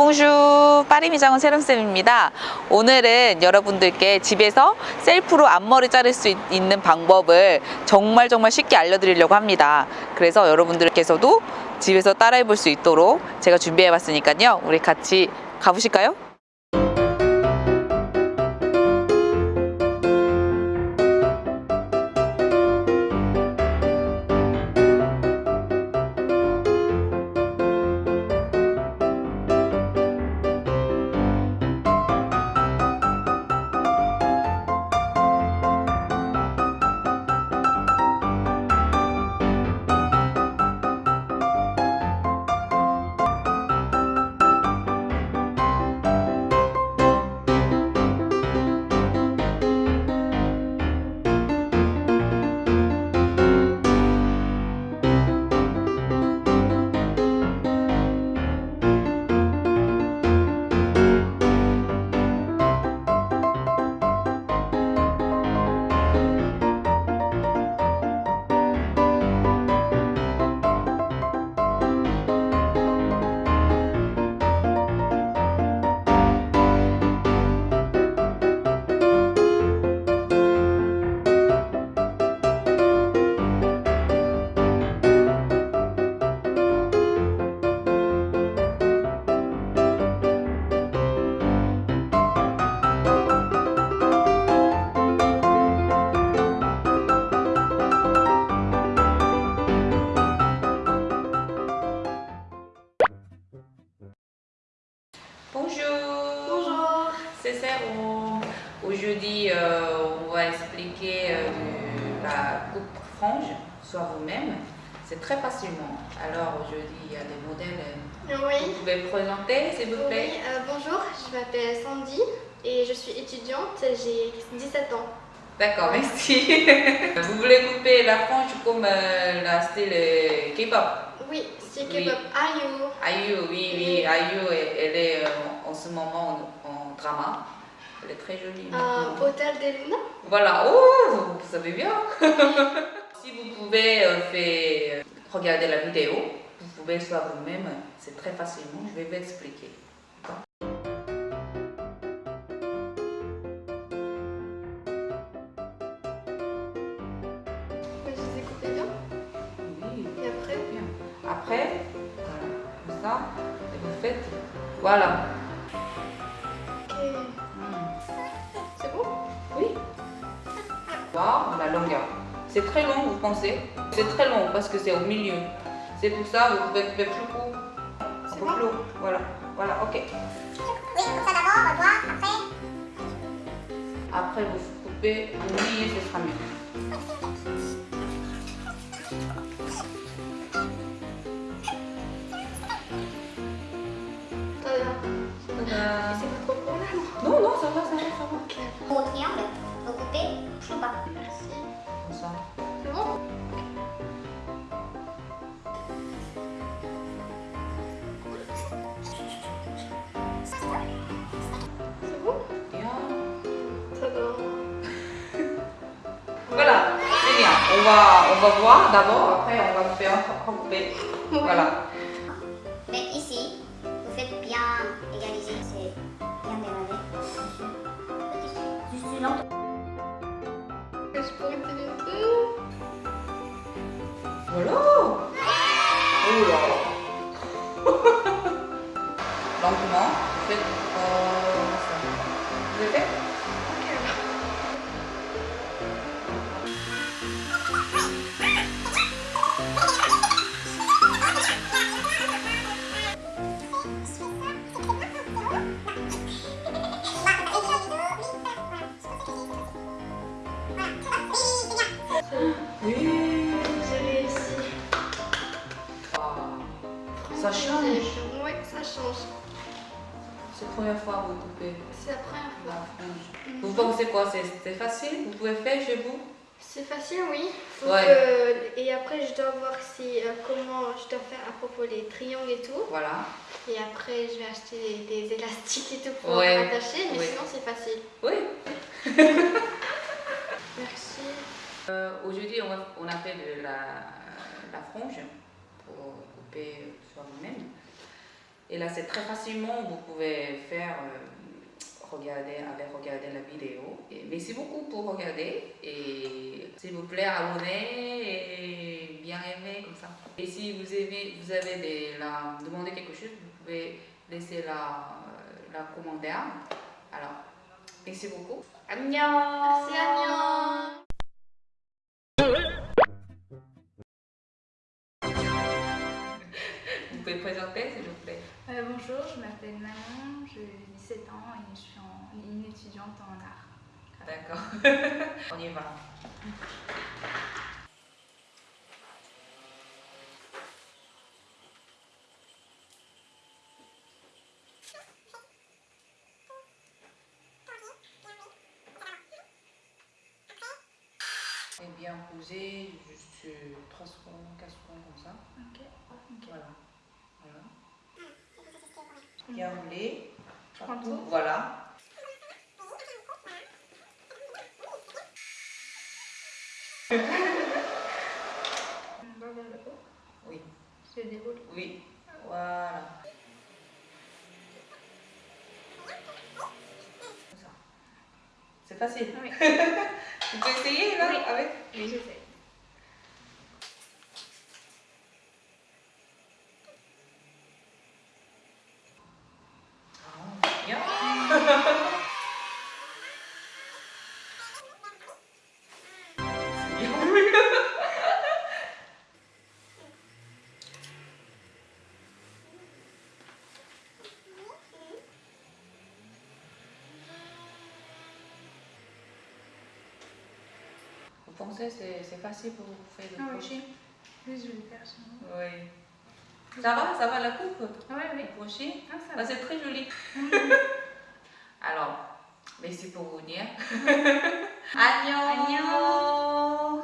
봉슈 파리미장원 세름쌤입니다. 오늘은 여러분들께 집에서 셀프로 앞머리 자를 수 있- 있는 방법을 정말 정말 쉽게 알려드리려고 합니다. 그래서 여러분들께서도 집에서 따라해 볼 수 있도록 제가 준비해 봤으니까요. 우리 같이 가보실까요? C'est Céron. Aujourd'hui, euh, on va expliquer euh, la coupe frange, soit vous-même. C'est très facilement. Alors aujourd'hui, il y a des modèles. Vous Oui. pouvez vous présenter, s'il vous plaît Oui, euh, bonjour, je m'appelle Sandy et je suis étudiante, j'ai 17 ans. D'accord, merci. vous voulez couper la frange comme euh, la style euh, K-pop? Oui, Oui. K-pop. Ayu. Ayu, oui, oui, Ayu, elle, elle est euh, en ce moment en, en drama. Elle est très jolie. Un maintenant. hôtel des Luna. Voilà, oh, vous savez bien. si vous pouvez euh, faire, regarder la vidéo, vous pouvez soit vous-même, c'est très facilement, je vais vous expliquer. D'accord La longueur. C'est très long, vous pensez? C'est très long parce que c'est au milieu. C'est pour ça que vous pouvez faire plus court. C'est Plus court. Voilà, voilà, ok. Oui, comme ça d'abord, on après. Après, vous coupez au milieu, ce sera mieux. On va, on va voir d'abord, après on va faire couper. Voilà. Mais ici, vous faites bien égaliser, c'est bien démarré. Juste lent. Je pourrais peu Voilà. Oh là. Lentement, faites Oui. J'ai réussi. Ça change. Oui, ça change. C'est la première fois que vous coupez C'est la première la fois. frange. Vous pensez quoi? C'est facile? Vous pouvez faire chez vous? C'est facile, oui. Ouais. que- Et après, je dois voir si, euh, comment je dois faire à propos des triangles et tout. Voilà. Et après, je vais acheter des, des élastiques et tout pour Ouais. attacher. Mais sinon, c'est facile. Oui. Euh, Aujourd'hui, on, on a fait la, la frange pour couper sur nous-mêmes. Et là, c'est très facilement, vous pouvez faire, euh, regarder, aller regarder la vidéo. Merci beaucoup pour regarder. Et s'il vous plaît, abonnez et bien aimez comme ça. Et si vous aimez, vous avez des, la, demandé quelque chose, vous pouvez laisser la, la commentaire. Alors, merci beaucoup. Merci, pouvez présenter, s'il vous plaît. Euh, bonjour, je m'appelle Manon, j'ai 17 ans et je suis en- une étudiante en art. D'accord. On y va. Et bien posé, juste 3 secondes, 4 secondes comme ça. Ok. Ok. Voilà. Voilà. Bien roulé. Je prends tout. Voilà. Oui. Je déroule. Oui. Voilà. C'est facile. Oui. Tu peux essayer là Oui. avec Oui, j'essaie. Pensez c'est c'est facile pour vous faire Ah le oui. crochet Oui, je vais faire. Oui. Ça va, ça va la coupe? Ah ouais, oui. Le crochet Ah, Ah, va. c'est très joli. Alors, merci pour venir. Agnon Agnon